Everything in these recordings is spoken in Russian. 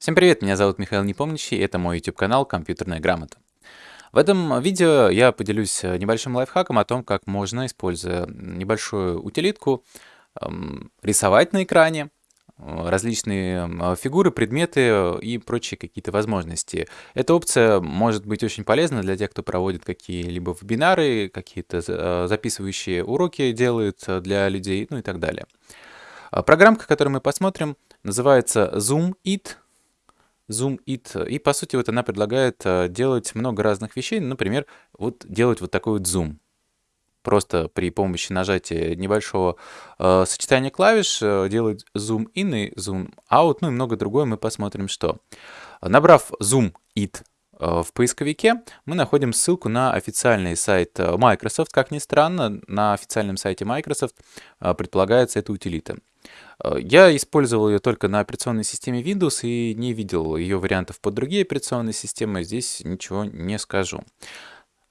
Всем привет, меня зовут Михаил Непомнящий, это мой YouTube-канал «Компьютерная грамота». В этом видео я поделюсь э, небольшим лайфхаком о том, как можно, используя небольшую утилитку, эм, рисовать на экране э, различные э, фигуры, предметы и прочие какие-то возможности. Эта опция может быть очень полезна для тех, кто проводит какие-либо вебинары, какие-то записывающие уроки делает для людей, ну и так далее. Программка, которую мы посмотрим, называется Zoom It. Zoom It. И, по сути, вот она предлагает э, делать много разных вещей. Например, вот делать вот такой вот зум. Просто при помощи нажатия небольшого э, сочетания клавиш э, делать zoom in и zoom out, ну и много другое, мы посмотрим что. Набрав Zoom It э, в поисковике, мы находим ссылку на официальный сайт э, Microsoft. Как ни странно, на официальном сайте Microsoft предполагается эта утилита. Э, я использовал ее только на операционной системе Windows и не видел ее вариантов под другие операционные системы, здесь ничего не скажу.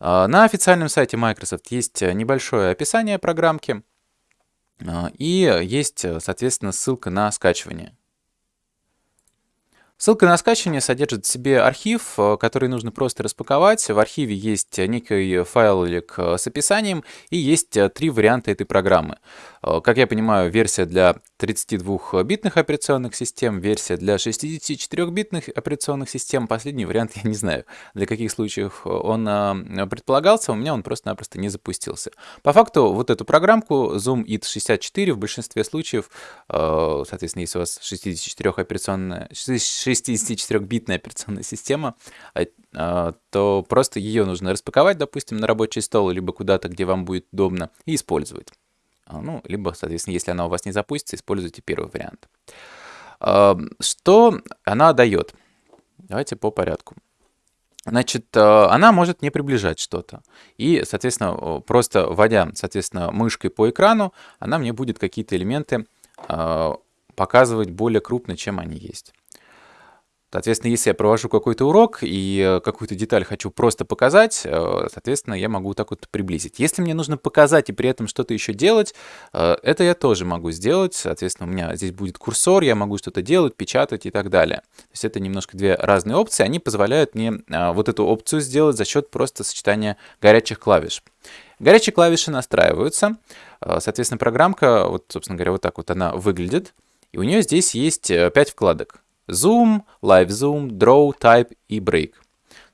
Э, на официальном сайте Microsoft есть небольшое описание программки э, и есть, соответственно, ссылка на скачивание. Ссылка на скачивание содержит в себе архив, э, который нужно просто распаковать. В архиве есть некий файлик э, с описанием и есть э, три варианта этой программы. Как я понимаю, версия для 32-битных операционных систем, версия для 64-битных операционных систем. Последний вариант я не знаю, для каких случаев он предполагался, у меня он просто-напросто не запустился. По факту, вот эту программку Zoom It 64 в большинстве случаев, соответственно, если у вас 64 операционная 64-битная операционная система, то просто ее нужно распаковать, допустим, на рабочий стол, либо куда-то, где вам будет удобно, и использовать. А, ну, либо, соответственно, если она у вас не запустится, используйте первый вариант. Что она дает? Давайте по порядку. Значит, она может не приближать что-то. И, соответственно, просто вводя, соответственно, мышкой по экрану, она мне будет какие-то элементы показывать более крупно, чем они есть. Соответственно, если я провожу какой-то урок и э, какую-то деталь хочу просто показать, э, соответственно, я могу так вот приблизить. Если мне нужно показать и при этом что-то еще делать, э, это я тоже могу сделать. Соответственно, у меня здесь будет курсор, я могу что-то делать, печатать и так далее. То есть это немножко две разные опции. Они позволяют мне вот эту опцию сделать за счет просто сочетания горячих клавиш. Горячие клавиши настраиваются. Соответственно, программка, вот, собственно говоря, вот так вот она выглядит. И у нее здесь есть 5 вкладок. Zoom, Live Zoom, Draw, Type и Break.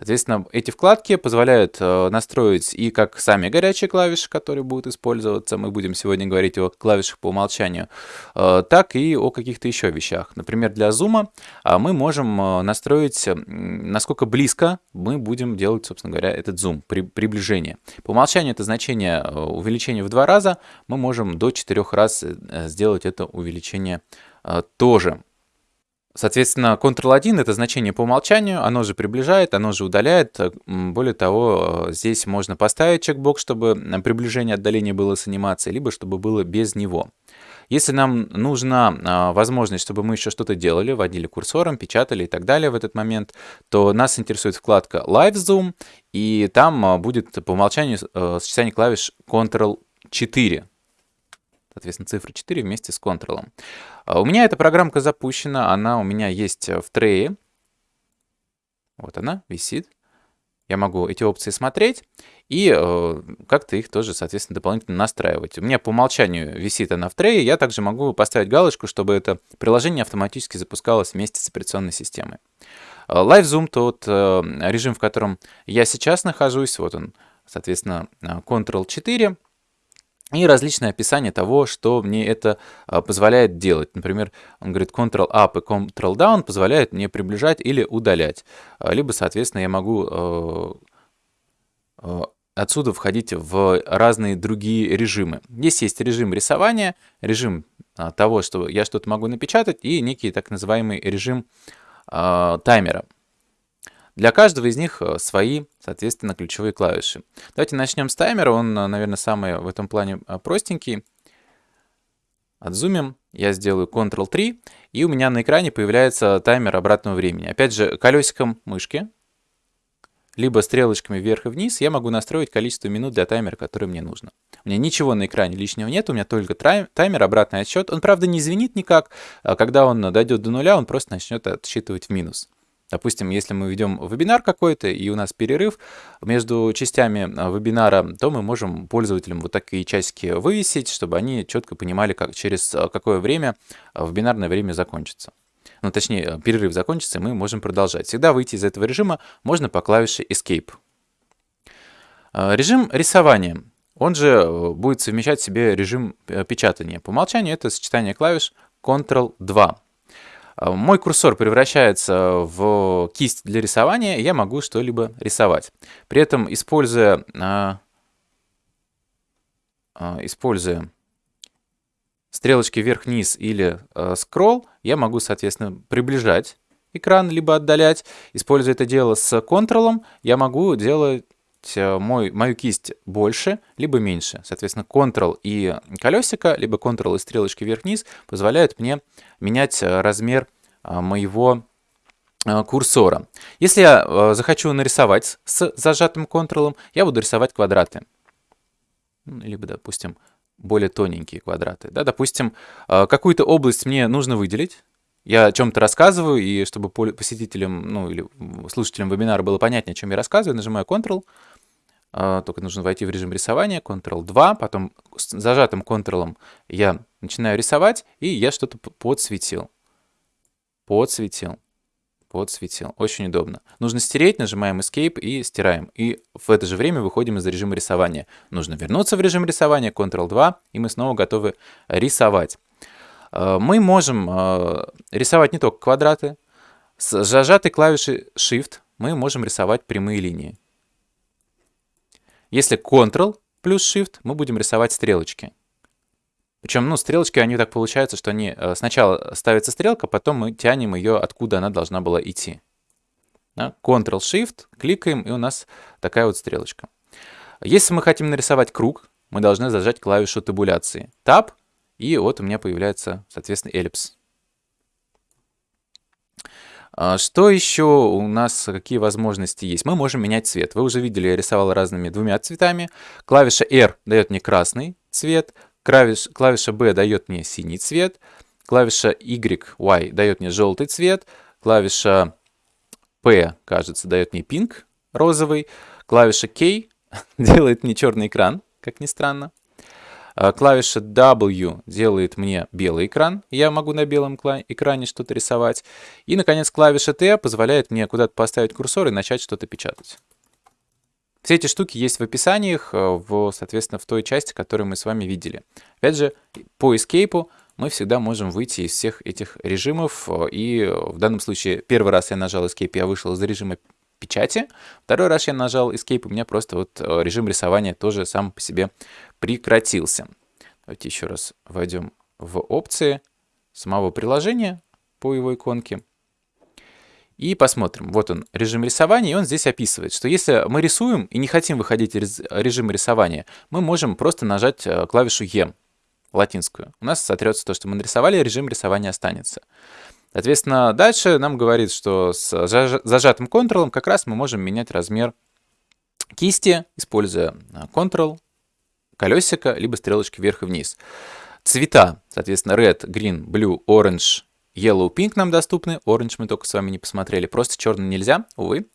Соответственно, эти вкладки позволяют э, настроить и как сами горячие клавиши, которые будут использоваться, мы будем сегодня говорить о клавишах по умолчанию, э, так и о каких-то еще вещах. Например, для зума э, мы можем настроить, насколько близко мы будем делать, собственно говоря, этот при, приближение. По умолчанию это значение увеличения в два раза, мы можем до четырех раз сделать это увеличение тоже. Соответственно, Ctrl-1 это значение по умолчанию, оно же приближает, оно же удаляет. Более того, э, здесь можно поставить чекбокс, чтобы приближение отдаление было с анимацией, либо чтобы было без него. Если нам нужна а, возможность, чтобы мы еще что-то делали, водили курсором, печатали и так далее в этот момент, то нас интересует вкладка Live Zoom, и там а, будет по умолчанию э, сочетание клавиш Ctrl-4 соответственно, цифра 4 вместе с контролом. А у меня эта программка запущена, она у меня есть в трее. Вот она висит. Я могу эти опции смотреть и э, как-то их тоже, соответственно, дополнительно настраивать. У меня по умолчанию висит она в трее, я также могу поставить галочку, чтобы это приложение автоматически запускалось вместе с операционной системой. Live Zoom тот э, режим, в котором я сейчас нахожусь, вот он, соответственно, э, Ctrl-4, и различные описания того, что мне это а, позволяет делать. Например, он говорит Ctrl-Up и Ctrl-Down позволяют мне приближать или удалять. А, либо, соответственно, я могу а, отсюда входить в разные другие режимы. Здесь есть режим рисования, режим того, что я что-то могу напечатать, и некий так называемый режим таймера. Для каждого из них э, свои, соответственно, ключевые клавиши. Давайте начнем с таймера. Он, э, наверное, самый в этом плане э, простенький. Отзумим. Я сделаю Ctrl-3, и у меня на экране появляется таймер обратного времени. Опять же, колесиком мышки либо стрелочками вверх и вниз я могу настроить количество минут для таймера, который мне нужно. У меня ничего на экране лишнего нет, у меня только таймер, обратный отсчет. Он, правда, не звенит никак. А когда он дойдет до нуля, он просто начнет отсчитывать в минус. Допустим, если мы ведем вебинар какой-то, и у нас перерыв между частями а, вебинара, то мы можем пользователям вот такие часики вывесить, чтобы они четко понимали, как, через а, какое время вебинарное время закончится ну точнее э, перерыв закончится, мы можем продолжать. Всегда выйти из этого режима можно по клавише Escape. Э, режим рисования. Он же э, будет совмещать в себе режим печатания. По умолчанию это сочетание клавиш Ctrl-2. Мой курсор превращается в кисть для рисования, я могу что-либо рисовать. При этом, используя, используя стрелочки вверх-вниз или скролл, я могу, соответственно, приближать экран, либо отдалять. Используя это дело с контролом, я могу делать мой, мою кисть больше, либо меньше. Соответственно, Ctrl и колесико, либо Ctrl и стрелочки вверх-вниз позволяют мне менять э, размер э, моего курсора. Если я захочу нарисовать с зажатым Ctrl, я буду рисовать квадраты. Либо, допустим, более тоненькие квадраты. Да, допустим, какую-то область мне нужно выделить, я о чем-то рассказываю, и чтобы посетителям, ну или слушателям вебинара было понятнее, о чем я рассказываю, нажимаю Ctrl, а, только нужно войти в режим рисования, Ctrl-2, потом с зажатым Ctrl я начинаю рисовать, и я что-то подсветил. Подсветил подсветил. Очень удобно. Нужно стереть, нажимаем Escape и стираем. И в это же время выходим из режима рисования. Нужно вернуться в режим рисования, Ctrl-2, и мы снова готовы рисовать. Э, мы можем э, рисовать не только квадраты. С зажатой клавишей Shift мы можем рисовать прямые линии. Если Ctrl плюс Shift, мы будем рисовать стрелочки. Причем, ну, стрелочки, они так получаются, что они э, сначала ставится стрелка, потом мы тянем ее, откуда она должна была идти. Ctrl-Shift, кликаем, и у нас такая вот стрелочка. Если мы хотим нарисовать круг, мы должны зажать клавишу табуляции. Tab, и вот у меня появляется, соответственно, эллипс. А что еще у нас, какие возможности есть? Мы можем менять цвет. Вы уже видели, я рисовал разными двумя цветами. Клавиша R дает мне красный цвет, Клавиш, клавиша B дает мне синий цвет, клавиша Y, Y дает мне желтый цвет, клавиша P, кажется, дает мне pink, розовый, клавиша K делает мне черный экран, как ни странно. А клавиша W делает мне белый экран, я могу на белом экране что-то рисовать. И, наконец, клавиша T позволяет мне куда-то поставить курсор и начать что-то печатать. Все эти штуки есть в описаниях, э, в, соответственно, в той части, которую мы с вами видели. Опять же, по Escape мы всегда можем выйти из всех этих режимов. Э, и в данном случае первый раз я нажал Escape, я вышел из режима печати. Второй раз я нажал Escape, у меня просто вот э, режим рисования тоже сам по себе прекратился. Давайте еще раз войдем в опции самого приложения по его иконке. И посмотрим. Вот он, режим рисования, и он здесь описывает, что если мы рисуем и не хотим выходить из режима рисования, мы можем просто нажать э, клавишу E, латинскую. У нас сотрется то, что мы нарисовали, режим рисования останется. Соответственно, дальше нам говорит, что с зажатым Ctrl как раз мы можем менять размер кисти, используя э, Ctrl, колесико, либо стрелочки вверх и вниз. Цвета, соответственно, red, green, blue, orange, Yellow Pink нам доступны, Orange мы только с вами не посмотрели, просто черный нельзя, увы.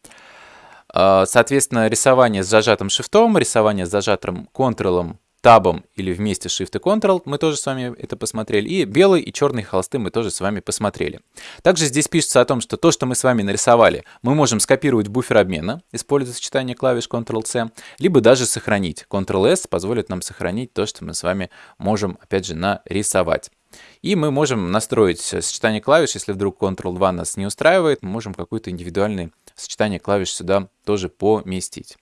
А, соответственно, рисование с зажатым шифтом, рисование с зажатым контролом, табом или вместе Shift и Ctrl, мы тоже с вами это посмотрели. И белый и черный холсты мы тоже с вами посмотрели. Также здесь пишется о том, что то, что мы с вами нарисовали, мы можем скопировать в буфер обмена, используя сочетание клавиш Ctrl-C, либо даже сохранить. Ctrl-S позволит нам сохранить то, что мы с вами можем, опять же, нарисовать. И мы можем настроить сочетание клавиш, если вдруг Ctrl-2 нас не устраивает, мы можем какое-то индивидуальное сочетание клавиш сюда тоже поместить.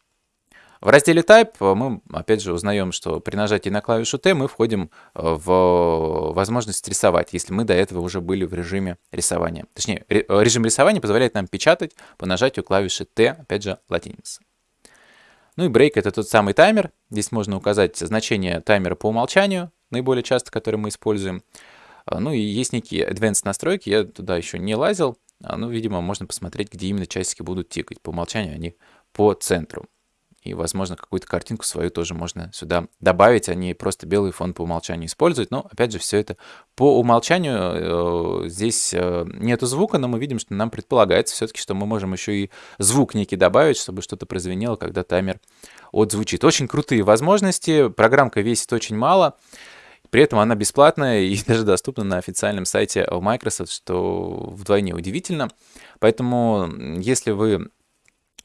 В разделе Type мы, опять же, узнаем, что при нажатии на клавишу T мы входим в возможность рисовать, если мы до этого уже были в режиме рисования. Точнее, режим рисования позволяет нам печатать по нажатию клавиши T, опять же, латиница. Ну и break — это тот самый таймер. Здесь можно указать значение таймера по умолчанию, наиболее часто, который мы используем. А, ну и есть некие advanced настройки, я туда еще не лазил. А, ну, видимо, можно посмотреть, где именно часики будут тикать. По умолчанию они по центру. И, возможно, какую-то картинку свою тоже можно сюда добавить, а не просто белый фон по умолчанию использовать. Но, опять же, все это по умолчанию. Э, здесь э, нету звука, но мы видим, что нам предполагается все-таки, что мы можем еще и звук некий добавить, чтобы что-то прозвенело, когда таймер отзвучит. Очень крутые возможности. Программка весит очень мало. При этом она бесплатная и даже доступна на официальном сайте Microsoft, что вдвойне удивительно. Поэтому, если вы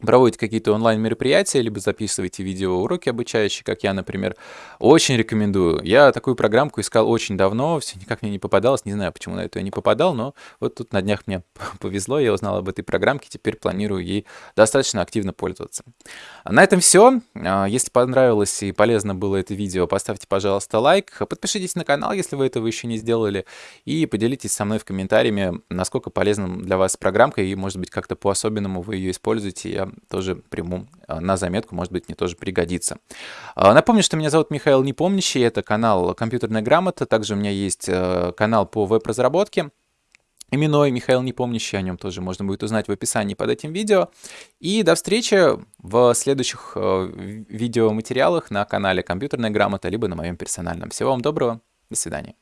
проводите какие-то онлайн-мероприятия, либо записываете видеоуроки обучающие, как я, например, очень рекомендую. Я такую программку искал очень давно, все никак мне не попадалось, не знаю, почему на это я не попадал, но вот тут на днях мне повезло, я узнал об этой программке, теперь планирую ей достаточно активно пользоваться. На этом все. А, если понравилось и полезно было это видео, поставьте, пожалуйста, лайк, подпишитесь на канал, если вы этого еще не сделали, и поделитесь со мной в комментариями, насколько полезна для вас программка, и, может быть, как-то по-особенному вы ее используете. Я тоже приму а, на заметку, может быть, мне тоже пригодится. А, напомню, что меня зовут Михаил Непомнящий, это канал «Компьютерная грамота», также у меня есть э, канал по веб-разработке, именной Михаил Непомнящий, о нем тоже можно будет узнать в описании под этим видео. И до встречи в следующих э, видеоматериалах на канале «Компьютерная грамота», либо на моем персональном. Всего вам доброго, до свидания.